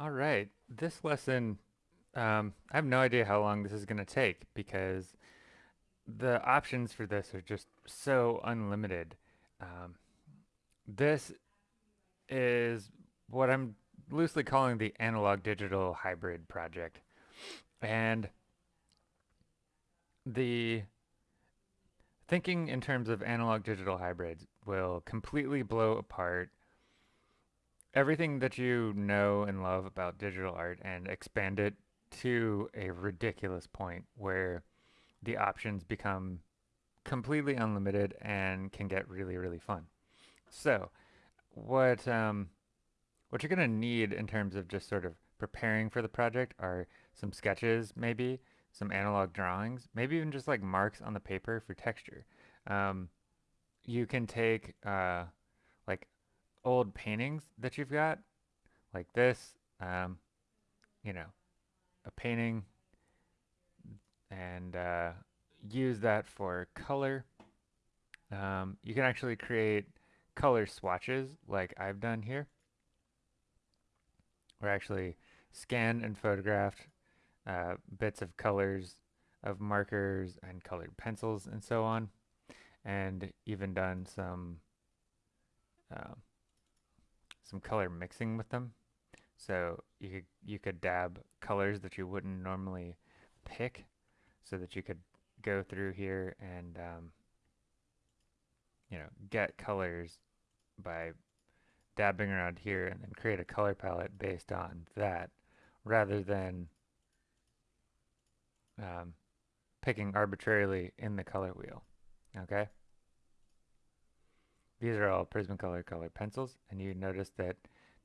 All right. This lesson, um, I have no idea how long this is going to take because the options for this are just so unlimited. Um, this is what I'm loosely calling the analog digital hybrid project. And the thinking in terms of analog digital hybrids will completely blow apart everything that you know and love about digital art and expand it to a ridiculous point where the options become completely unlimited and can get really, really fun. So, what um, what you're gonna need in terms of just sort of preparing for the project are some sketches, maybe some analog drawings, maybe even just like marks on the paper for texture. Um, you can take uh, like old paintings that you've got, like this, um, you know, a painting, and uh, use that for color. Um, you can actually create color swatches like I've done here. Or actually scanned and photographed uh, bits of colors of markers and colored pencils and so on and even done some uh, some color mixing with them. So you could, you could dab colors that you wouldn't normally pick so that you could go through here and um, you know get colors by dabbing around here and then create a color palette based on that rather than um, picking arbitrarily in the color wheel okay these are all Prismacolor color pencils, and you notice that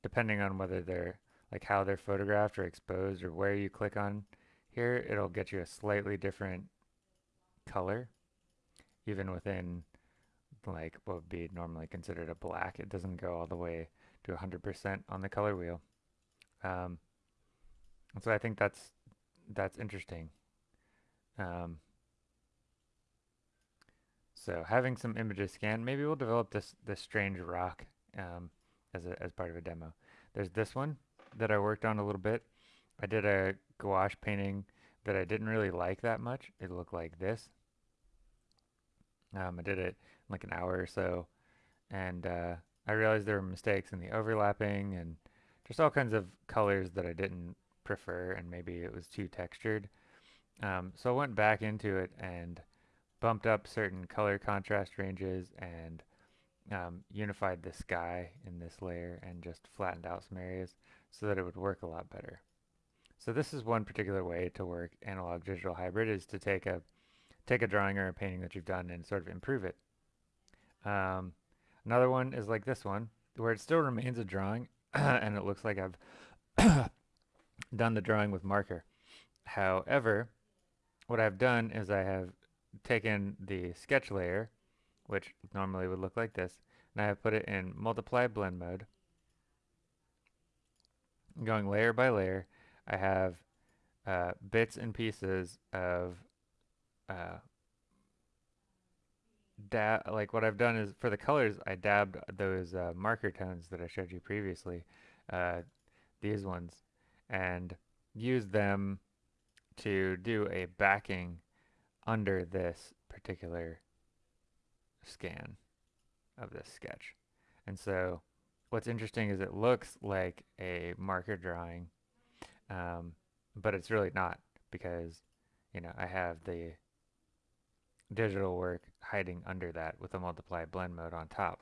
depending on whether they're like how they're photographed or exposed or where you click on here, it'll get you a slightly different color, even within like what would be normally considered a black. It doesn't go all the way to 100% on the color wheel. Um, so I think that's that's interesting. Um, so having some images scanned, maybe we'll develop this this strange rock um, as a, as part of a demo. There's this one that I worked on a little bit. I did a gouache painting that I didn't really like that much. It looked like this. Um, I did it like an hour or so, and uh, I realized there were mistakes in the overlapping and just all kinds of colors that I didn't prefer, and maybe it was too textured. Um, so I went back into it and bumped up certain color contrast ranges and um, unified the sky in this layer and just flattened out some areas so that it would work a lot better. So this is one particular way to work analog digital hybrid is to take a take a drawing or a painting that you've done and sort of improve it. Um, another one is like this one where it still remains a drawing and it looks like I've done the drawing with marker. However, what I've done is I have taken the sketch layer, which normally would look like this, and I have put it in multiply blend mode. Going layer by layer, I have uh, bits and pieces of uh, dab like what I've done is for the colors I dabbed those uh, marker tones that I showed you previously uh, these ones and used them to do a backing under this particular scan of this sketch. And so what's interesting is it looks like a marker drawing, um, but it's really not because, you know, I have the digital work hiding under that with a multiply blend mode on top.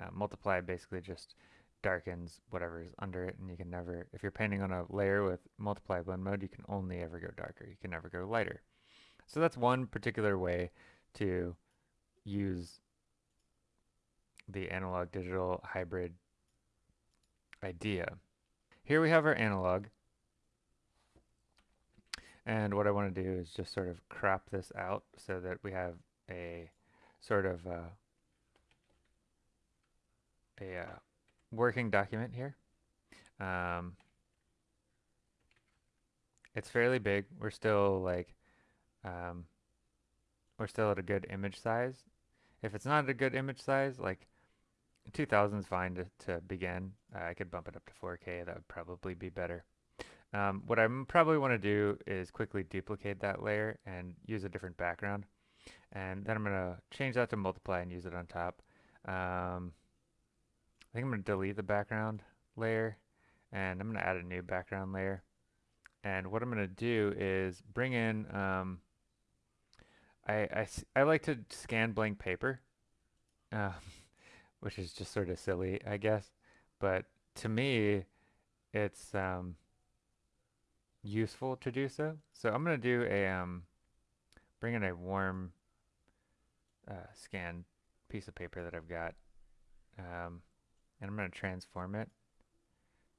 Uh, multiply basically just darkens whatever is under it and you can never, if you're painting on a layer with multiply blend mode, you can only ever go darker. You can never go lighter. So that's one particular way to use the analog digital hybrid idea. Here we have our analog. And what I want to do is just sort of crop this out so that we have a sort of uh, a uh, working document here. Um, it's fairly big. We're still like um, we're still at a good image size. If it's not a good image size, like 2000 is fine to, to begin. Uh, I could bump it up to 4K. That would probably be better. Um, what I probably want to do is quickly duplicate that layer and use a different background. And then I'm going to change that to multiply and use it on top. Um, I think I'm going to delete the background layer and I'm going to add a new background layer. And what I'm going to do is bring in, um, I, I, I like to scan blank paper, uh, which is just sort of silly, I guess. But to me, it's um, useful to do so. So I'm going to do a, um, bring in a warm uh, scan piece of paper that I've got. Um, and I'm going to transform it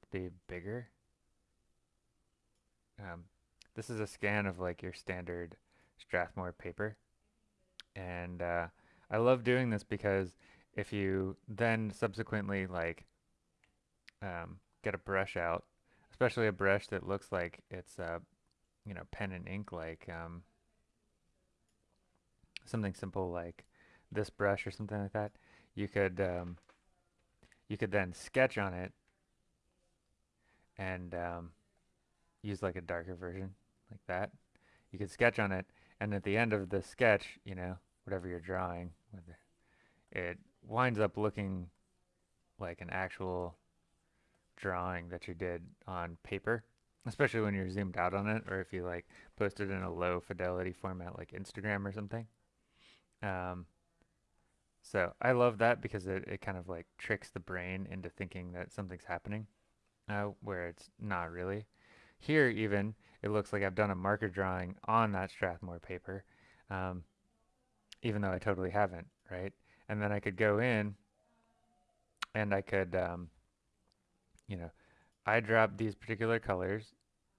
to be bigger. Um, this is a scan of like your standard Strathmore paper. And uh, I love doing this because if you then subsequently like um, get a brush out, especially a brush that looks like it's uh, you know pen and ink like um, something simple like this brush or something like that, you could um, you could then sketch on it and um, use like a darker version like that. You could sketch on it and at the end of the sketch, you know, whatever you're drawing, it winds up looking like an actual drawing that you did on paper, especially when you're zoomed out on it or if you like post it in a low fidelity format like Instagram or something. Um, so I love that because it, it kind of like tricks the brain into thinking that something's happening uh, where it's not really. Here even, it looks like I've done a marker drawing on that Strathmore paper, um, even though I totally haven't, right? And then I could go in and I could, um, you know, I drop these particular colors.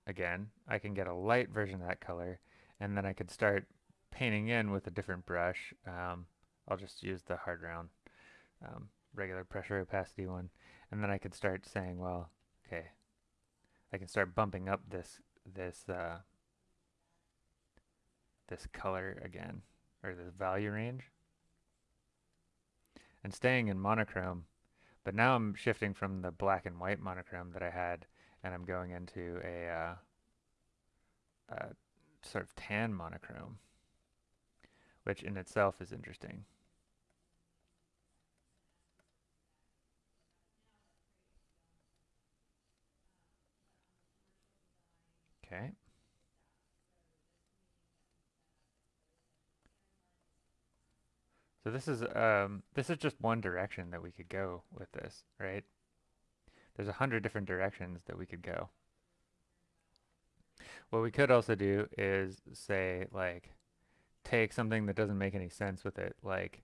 Again, I can get a light version of that color and then I could start painting in with a different brush. Um, I'll just use the hard round um, regular pressure opacity one. And then I could start saying, well, okay, I can start bumping up this this uh, this color again, or this value range. And staying in monochrome, but now I'm shifting from the black and white monochrome that I had, and I'm going into a, uh, a sort of tan monochrome, which in itself is interesting. Okay. So this is um, this is just one direction that we could go with this, right? There's a hundred different directions that we could go. What we could also do is say like take something that doesn't make any sense with it, like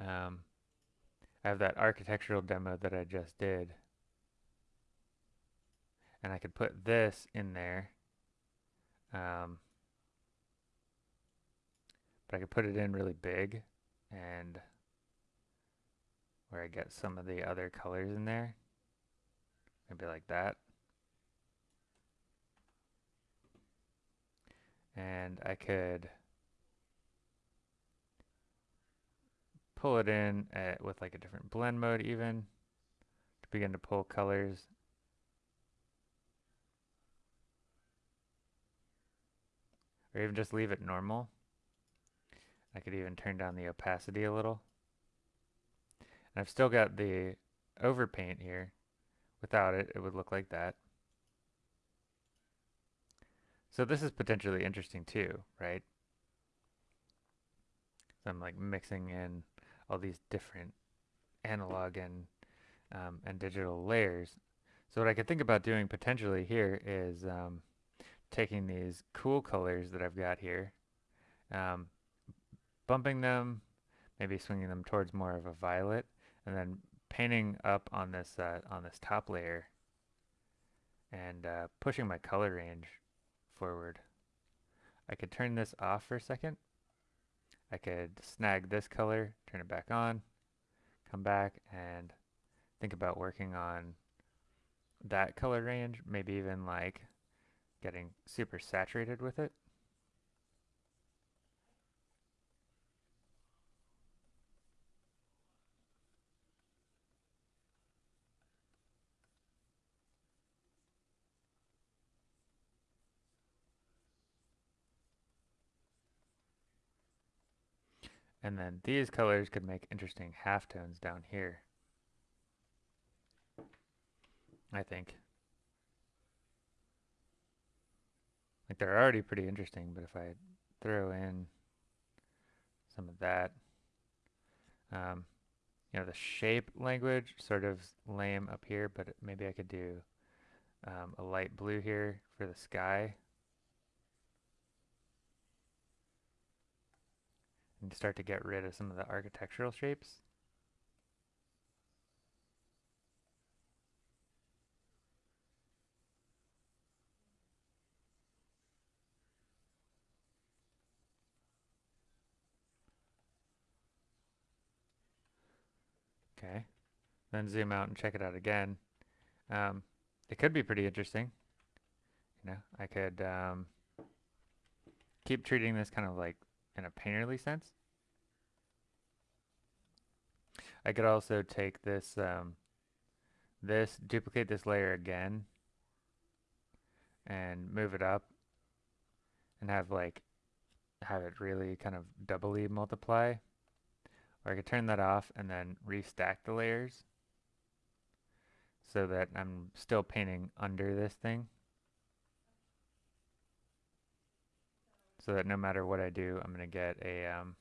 um, I have that architectural demo that I just did, and I could put this in there um, but I could put it in really big and where I get some of the other colors in there. Maybe like that. And I could pull it in at, with like a different blend mode even to begin to pull colors or even just leave it normal. I could even turn down the opacity a little. And I've still got the overpaint here. Without it, it would look like that. So this is potentially interesting too, right? So I'm like mixing in all these different analog and um, and digital layers. So what I could think about doing potentially here is um, taking these cool colors that I've got here, um, bumping them, maybe swinging them towards more of a violet, and then painting up on this uh, on this top layer and uh, pushing my color range forward. I could turn this off for a second. I could snag this color, turn it back on, come back and think about working on that color range, maybe even like getting super saturated with it. And then these colors could make interesting halftones down here. I think. They're already pretty interesting, but if I throw in some of that, um, you know, the shape language sort of lame up here, but maybe I could do um, a light blue here for the sky. And start to get rid of some of the architectural shapes. Okay. Then zoom out and check it out again. Um, it could be pretty interesting. You know, I could um, keep treating this kind of like in a painterly sense. I could also take this, um, this, duplicate this layer again, and move it up, and have like, have it really kind of doubly multiply. Or I could turn that off and then restack the layers so that I'm still painting under this thing. So that no matter what I do, I'm going to get a, um,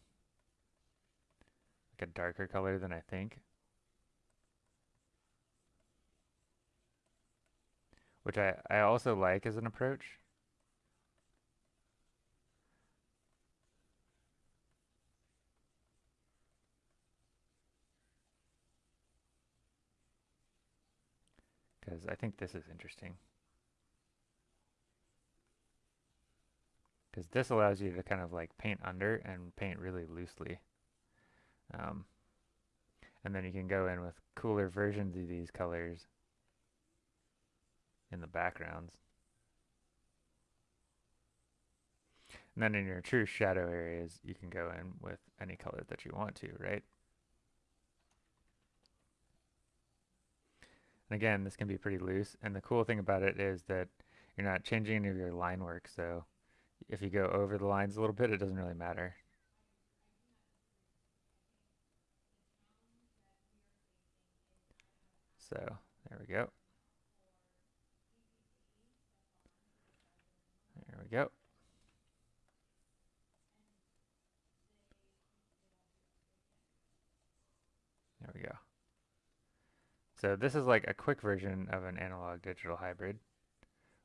like a darker color than I think. Which I, I also like as an approach. Because I think this is interesting. Because this allows you to kind of like paint under and paint really loosely. Um, and then you can go in with cooler versions of these colors in the backgrounds. And then in your true shadow areas, you can go in with any color that you want to, right? And again, this can be pretty loose. And the cool thing about it is that you're not changing any of your line work. So if you go over the lines a little bit, it doesn't really matter. So there we go. There we go. There we go. So this is like a quick version of an analog digital hybrid.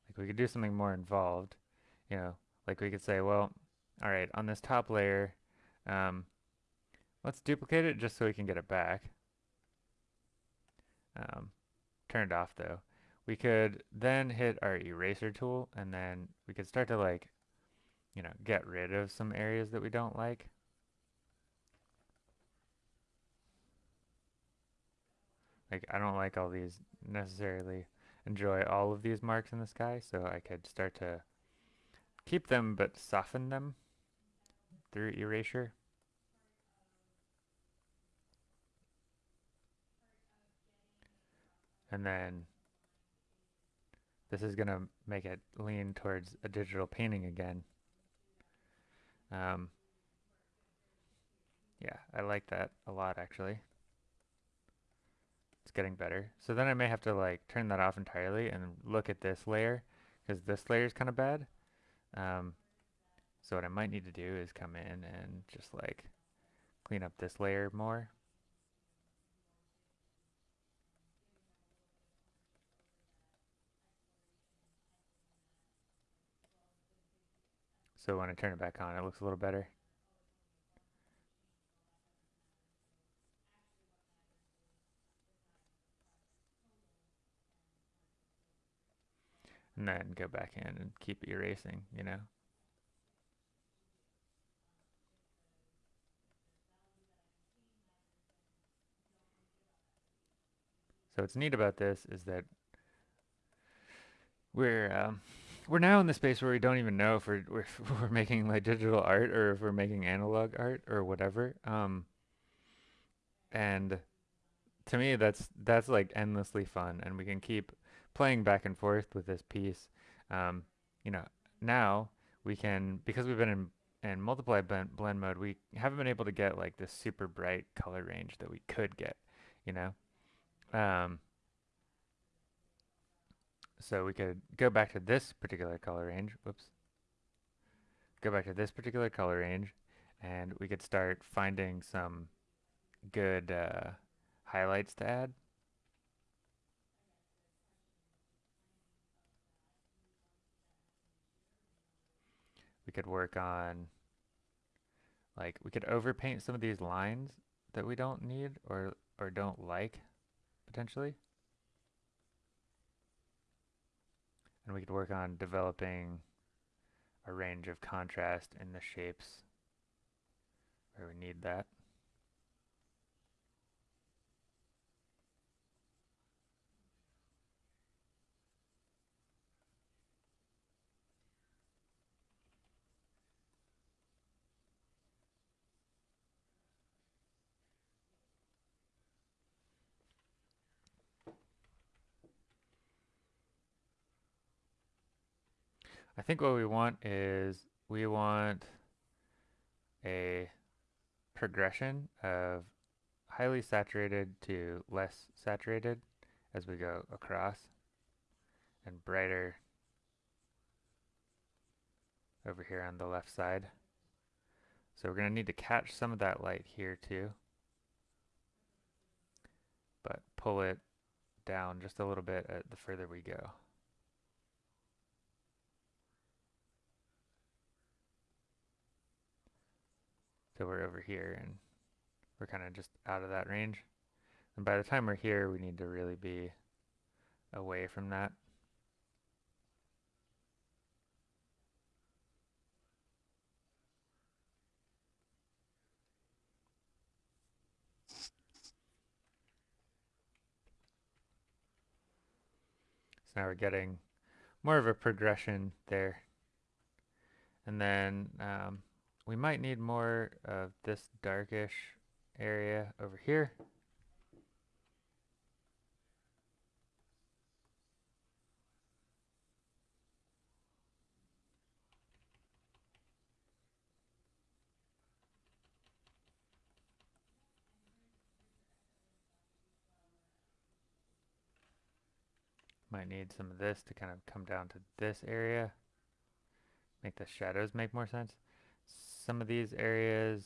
Like we could do something more involved, you know, like we could say, well, all right, on this top layer, um, let's duplicate it just so we can get it back. Um, turn it off though. We could then hit our eraser tool and then we could start to like, you know, get rid of some areas that we don't like. Like, I don't like all these necessarily enjoy all of these marks in the sky, so I could start to keep them but soften them through erasure. And then this is going to make it lean towards a digital painting again. Um, yeah, I like that a lot actually getting better. So then I may have to like turn that off entirely and look at this layer because this layer is kind of bad. Um, so what I might need to do is come in and just like clean up this layer more. So when I turn it back on, it looks a little better. And then go back in and keep erasing, you know? So what's neat about this is that we're um, we're now in the space where we don't even know if we're, if we're making like digital art or if we're making analog art or whatever. Um, and to me, that's that's like endlessly fun, and we can keep playing back and forth with this piece, um, you know, now we can, because we've been in, in multiply blend, blend mode, we haven't been able to get like this super bright color range that we could get, you know? Um, so we could go back to this particular color range, whoops, go back to this particular color range, and we could start finding some good uh, highlights to add. Could work on, like, we could overpaint some of these lines that we don't need or, or don't like, potentially. And we could work on developing a range of contrast in the shapes where we need that. I think what we want is we want a progression of highly saturated to less saturated as we go across and brighter over here on the left side. So we're going to need to catch some of that light here too. But pull it down just a little bit uh, the further we go. So we're over here and we're kind of just out of that range. And by the time we're here, we need to really be away from that. So now we're getting more of a progression there. And then um, we might need more of this darkish area over here. Might need some of this to kind of come down to this area. Make the shadows make more sense some of these areas,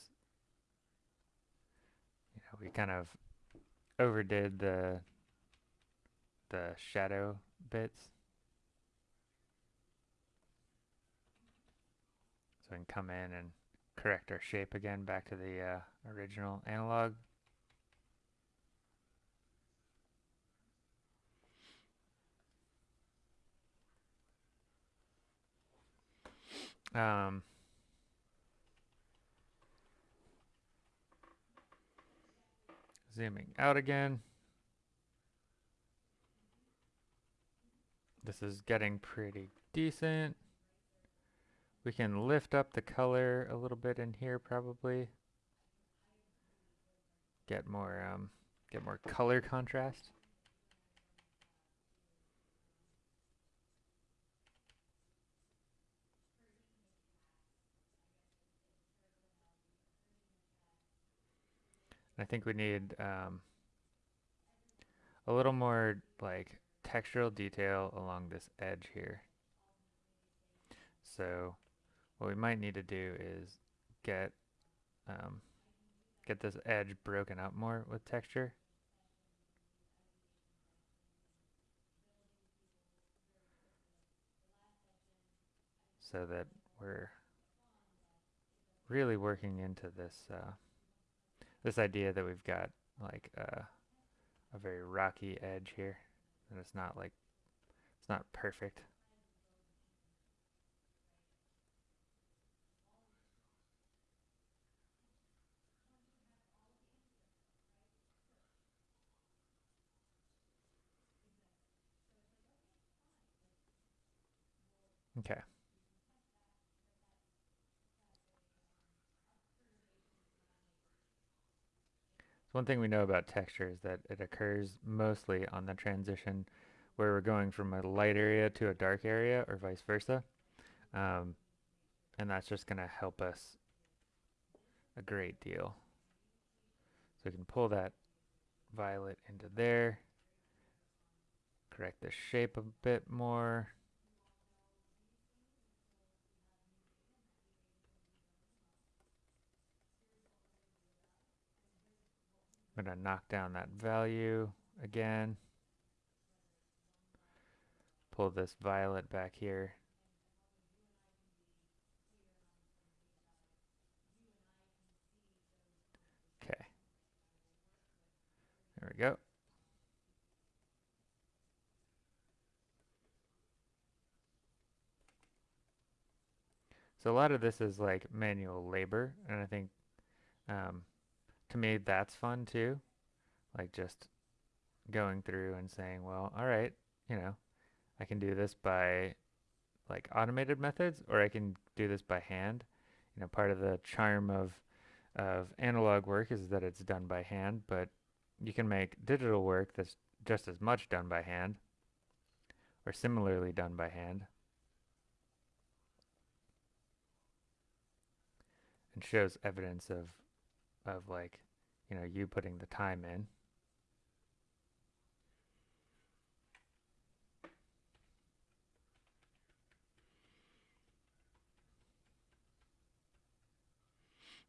you know, we kind of overdid the the shadow bits. So we can come in and correct our shape again back to the uh, original analog. Um, Zooming out again. This is getting pretty decent. We can lift up the color a little bit in here probably. Get more um, get more color contrast. I think we need um, a little more like textural detail along this edge here. So what we might need to do is get um, get this edge broken up more with texture. So that we're really working into this uh, this idea that we've got like uh, a very rocky edge here and it's not like it's not perfect. Okay one thing we know about texture is that it occurs mostly on the transition where we're going from a light area to a dark area or vice versa. Um, and that's just going to help us a great deal. So we can pull that violet into there, correct the shape a bit more. I'm going to knock down that value again. Pull this violet back here. Okay. There we go. So a lot of this is like manual labor, and I think um, to me that's fun too. Like just going through and saying well all right you know i can do this by like automated methods or i can do this by hand. You know part of the charm of of analog work is that it's done by hand but you can make digital work that's just as much done by hand or similarly done by hand. And shows evidence of of like, you know, you putting the time in.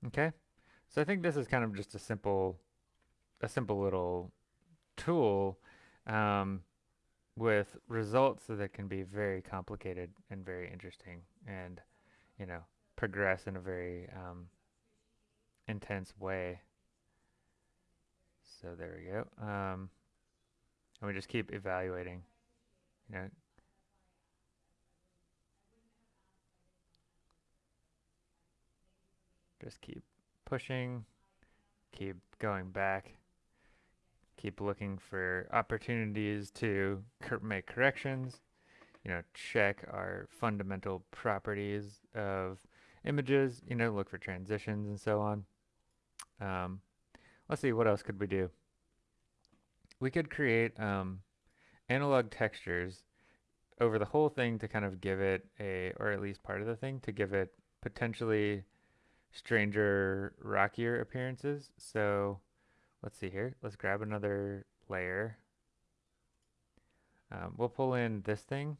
Okay, so I think this is kind of just a simple, a simple little tool um, with results that can be very complicated and very interesting and, you know, progress in a very um, intense way. So there we go. Um, and we just keep evaluating, you know. Just keep pushing, keep going back, keep looking for opportunities to cor make corrections, you know, check our fundamental properties of images, you know, look for transitions and so on. Um, let's see, what else could we do? We could create um, analog textures over the whole thing to kind of give it a, or at least part of the thing, to give it potentially stranger, rockier appearances. So let's see here. Let's grab another layer. Um, we'll pull in this thing.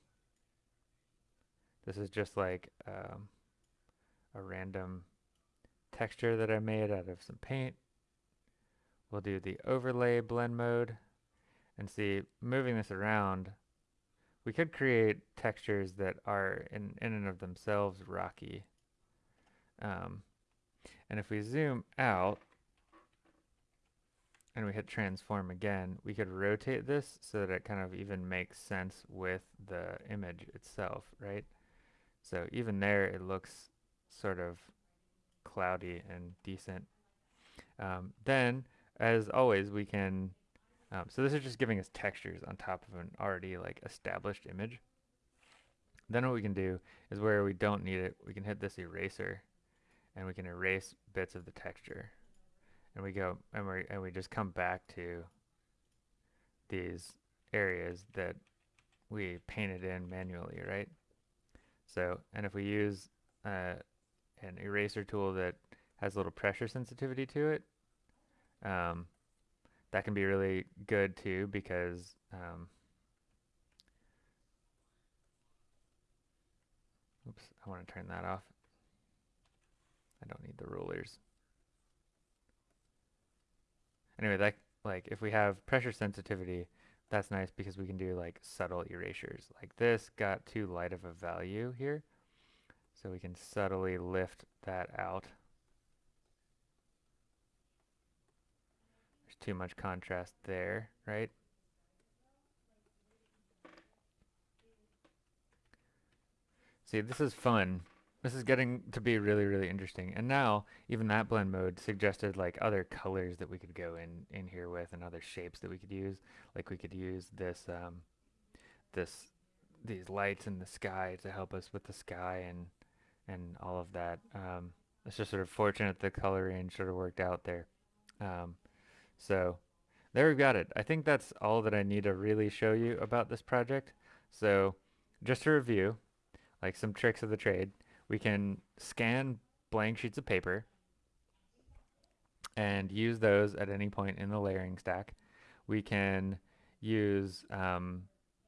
This is just like um, a random texture that I made out of some paint. We'll do the overlay blend mode and see moving this around we could create textures that are in, in and of themselves rocky. Um, and if we zoom out and we hit transform again, we could rotate this so that it kind of even makes sense with the image itself, right? So even there it looks sort of cloudy and decent. Um, then, as always, we can, um, so this is just giving us textures on top of an already like established image. Then what we can do is where we don't need it, we can hit this eraser and we can erase bits of the texture. And we go, and we, and we just come back to these areas that we painted in manually, right? So, and if we use uh, an eraser tool that has a little pressure sensitivity to it. Um, that can be really good too because um, oops, I want to turn that off. I don't need the rulers. Anyway, that like if we have pressure sensitivity, that's nice because we can do like subtle erasures. Like this got too light of a value here. So we can subtly lift that out. There's too much contrast there, right? See, this is fun. This is getting to be really, really interesting. And now, even that blend mode suggested like other colors that we could go in, in here with and other shapes that we could use. Like we could use this, um, this, these lights in the sky to help us with the sky and and all of that. Um, it's just sort of fortunate the color range sort of worked out there. Um, so there we've got it. I think that's all that I need to really show you about this project. So just to review, like some tricks of the trade, we can scan blank sheets of paper and use those at any point in the layering stack. We can use um,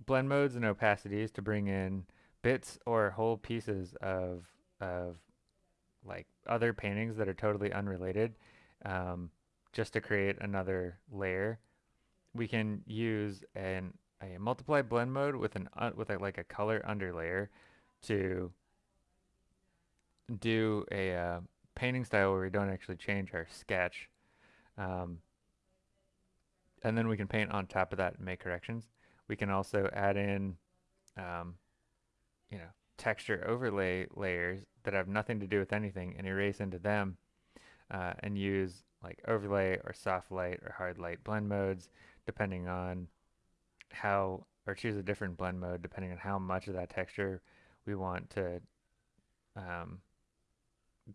blend modes and opacities to bring in bits or whole pieces of, of like other paintings that are totally unrelated um, just to create another layer. We can use an a multiply blend mode with an uh, with a, like a color underlayer to do a uh, painting style where we don't actually change our sketch. Um, and then we can paint on top of that and make corrections. We can also add in, um, you know, texture overlay layers that have nothing to do with anything and erase into them uh, and use like overlay or soft light or hard light blend modes depending on how, or choose a different blend mode depending on how much of that texture we want to um,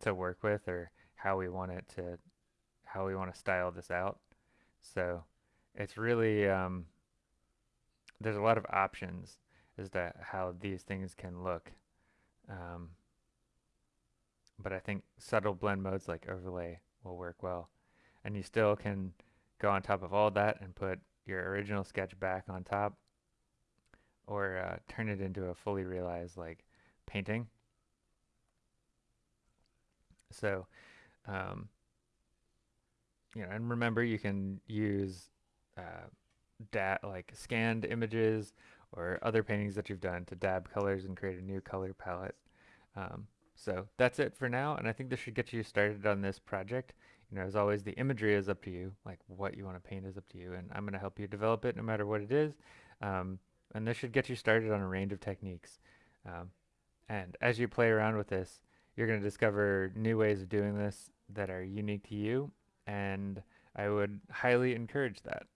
to work with or how we want it to how we want to style this out. So it's really um, there's a lot of options as to how these things can look. Um, but I think subtle blend modes like overlay will work well. And you still can go on top of all that and put your original sketch back on top or uh, turn it into a fully realized like painting. So, um, you know, and remember you can use uh, dat like scanned images or other paintings that you've done to dab colors and create a new color palette. Um, so that's it for now, and I think this should get you started on this project. You know, as always, the imagery is up to you, like what you want to paint is up to you, and I'm going to help you develop it no matter what it is. Um, and this should get you started on a range of techniques. Um, and as you play around with this, you're going to discover new ways of doing this that are unique to you, and I would highly encourage that.